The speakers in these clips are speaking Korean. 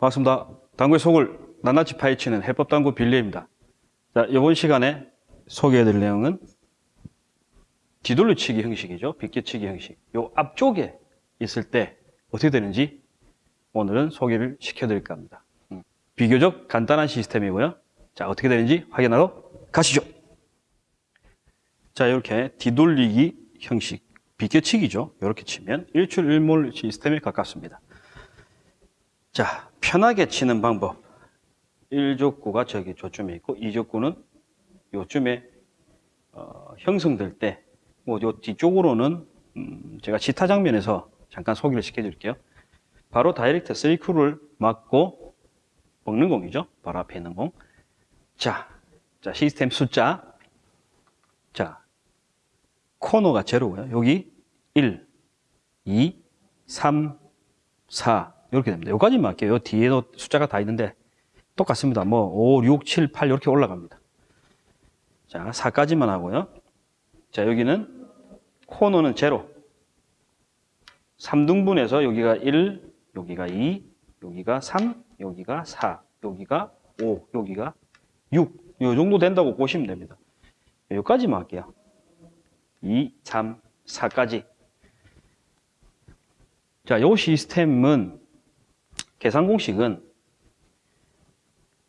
반갑습니다. 당구의 속을 낱낱이 파헤치는 해법당구 빌리입니다. 자, 이번 시간에 소개해드릴 내용은 뒤돌려치기 형식이죠. 빗겨치기 형식. 요 앞쪽에 있을 때 어떻게 되는지 오늘은 소개를 시켜드릴까 합니다. 음, 비교적 간단한 시스템이고요. 자, 어떻게 되는지 확인하러 가시죠. 자, 이렇게 뒤돌리기 형식, 비껴치기죠. 이렇게 치면 일출일몰 시스템에 가깝습니다. 자, 편하게 치는 방법. 1족구가 저기 저쯤에 있고 2족구는 요쯤에 어, 형성될 때, 뭐, 요 뒤쪽으로는 음, 제가 지타 장면에서 잠깐 소개를 시켜드릴게요. 바로 다이렉트 3큐를 맞고 먹는 공이죠. 바로 앞에 있는 공. 자, 자 시스템 숫자. 자, 코너가 제로고요. 여기 1, 2, 3, 4 이렇게 됩니다. 여기까지만 할게요. 요 뒤에도 숫자가 다 있는데 똑같습니다. 뭐 5, 6, 7, 8 이렇게 올라갑니다. 자, 4까지만 하고요. 자, 여기는 코너는 제로. 3등분해서 여기가 1, 여기가 2, 여기가 3, 여기가 4, 여기가 5, 여기가 6. 이 정도 된다고 보시면 됩니다. 여기까지만 할게요. 2, 3, 4까지. 자, 이 시스템은 계산 공식은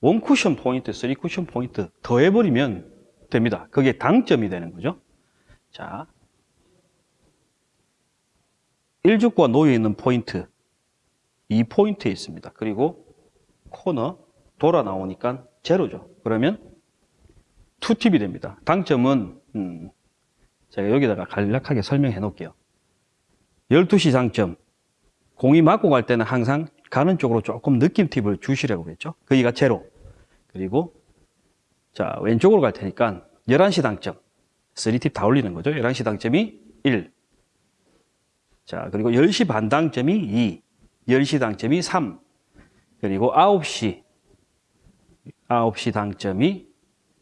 원 쿠션 포인트, 쓰리 쿠션 포인트 더해버리면 됩니다. 그게 당점이 되는 거죠. 자, 1적구가 놓여 있는 포인트, 이 포인트에 있습니다. 그리고 코너 돌아 나오니까 제로죠. 그러면 투팁이 됩니다. 당점은 음, 제가 여기다가 간략하게 설명해 놓을게요. 12시 당점, 공이 맞고 갈 때는 항상 가는 쪽으로 조금 느낌 팁을 주시라고 그랬죠. 거기가 제로. 그리고 자 왼쪽으로 갈 테니까 11시 당점, 3팁 다 올리는 거죠. 11시 당점이 1. 자 그리고 10시 반 당점이 2. 10시 당점이 3. 그리고 9시 9시 당점이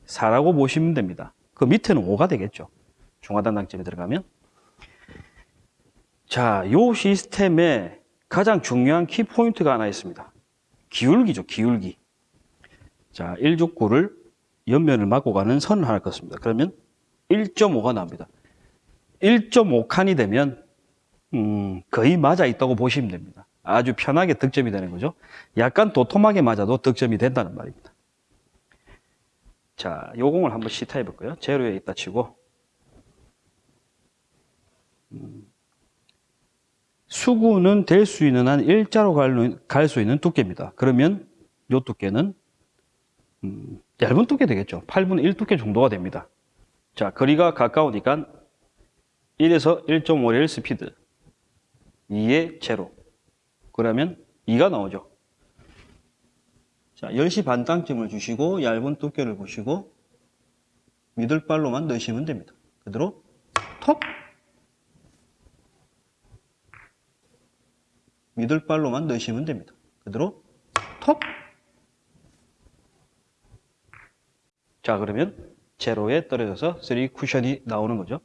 4라고 보시면 됩니다. 그 밑에는 5가 되겠죠. 중하단 당점이 들어가면. 자, 요 시스템에 가장 중요한 키포인트가 하나 있습니다. 기울기죠, 기울기. 자, 1족구를 옆면을 맞고 가는 선을 하나 걷습니다. 그러면 1.5가 나옵니다. 1.5칸이 되면 음, 거의 맞아 있다고 보시면 됩니다. 아주 편하게 득점이 되는 거죠. 약간 도톰하게 맞아도 득점이 된다는 말입니다. 자, 요 공을 한번 시타해 볼까요? 제로에 있다 치고 음, 수구는 될 수 있는 한 일자로 갈 수 있는 두께입니다. 그러면 요 두께는 음, 얇은 두께 되겠죠. 8분의 1 두께 정도가 됩니다. 자, 거리가 가까우니까 1에서 1.5의 스피드 2의 제로 그러면 2가 나오죠. 자, 10시 반 땅점을 주시고 얇은 두께를 보시고 미들발로만 넣으시면 됩니다. 그대로 톱 미들발로만 넣으시면 됩니다. 그대로 톱 자, 그러면 제로에 떨어져서 3 쿠션이 나오는 거죠.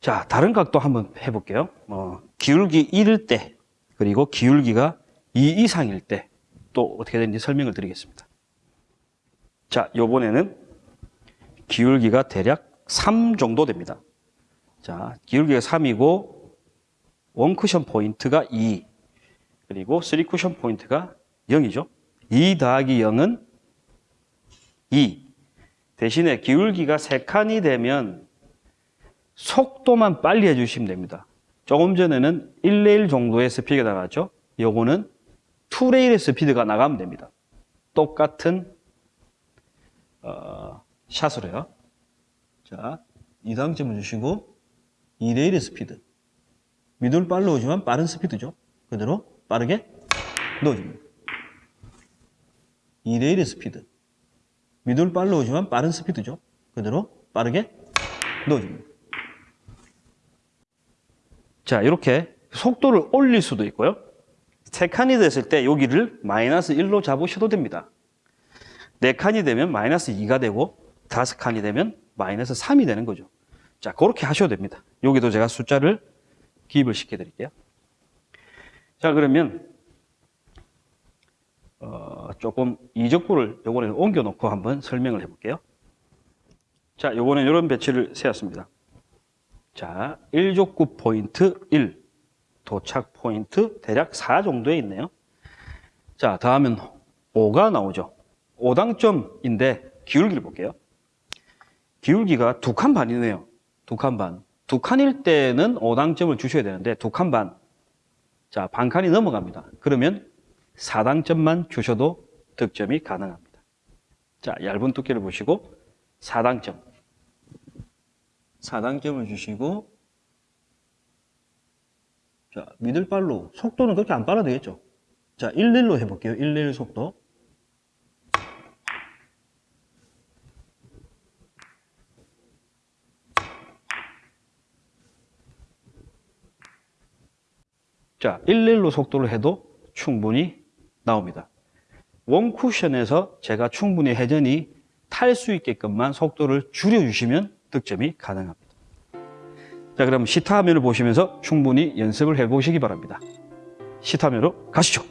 자, 다른 각도 한번 해볼게요. 어, 기울기 1일 때, 그리고 기울기가 2 이상일 때, 또 어떻게 되는지 설명을 드리겠습니다. 자, 요번에는 기울기가 대략 3 정도 됩니다. 자, 기울기가 3이고, 원 쿠션 포인트가 2, 그리고 3 쿠션 포인트가 0이죠. 2 더하기 0은 2. 대신에 기울기가 3칸이 되면 속도만 빨리 해주시면 됩니다. 조금 전에는 1레일 정도의 스피드가 나갔죠. 요거는 2레일의 스피드가 나가면 됩니다. 똑같은 어, 샷으로요. 자, 2당점을 주시고 2레일의 스피드. 미들 빨리 오지만 빠른 스피드죠. 그대로 빠르게 넣어줍니다. 2레일의 스피드. 미들 빨리 오지만 빠른 스피드죠. 그대로 빠르게 넣어줍니다. 자, 이렇게 속도를 올릴 수도 있고요. 세 칸이 됐을 때 여기를 마이너스 1로 잡으셔도 됩니다. 네 칸이 되면 마이너스 2가 되고 다섯 칸이 되면 마이너스 3이 되는 거죠. 자, 그렇게 하셔도 됩니다. 여기도 제가 숫자를 기입을 시켜 드릴게요. 자, 그러면 어, 조금 이적구를 요번에는 옮겨놓고 한번 설명을 해볼게요. 자, 요번에 이런 배치를 세웠습니다. 자, 1족구 포인트 1, 도착 포인트 대략 4 정도에 있네요. 자, 다음은 5가 나오죠. 5당점인데 기울기를 볼게요. 기울기가 두 칸 반이네요. 두 칸 반. 두 칸일 때는 5당점을 주셔야 되는데 두 칸 반. 자, 반 칸이 넘어갑니다. 그러면 4당점만 주셔도 득점이 가능합니다. 자, 얇은 두께를 보시고 4당점. 4당점을 주시고 자, 미들발로 속도는 그렇게 안 빨아도 되겠죠? 자, 11로 해볼게요. 11 속도. 자, 11로 속도를 해도 충분히 나옵니다. 원 쿠션에서 제가 충분히 회전이 탈 수 있게끔만 속도를 줄여주시면 득점이 가능합니다. 자, 그럼 시타 화면을 보시면서 충분히 연습을 해보시기 바랍니다. 시타 화면으로 가시죠.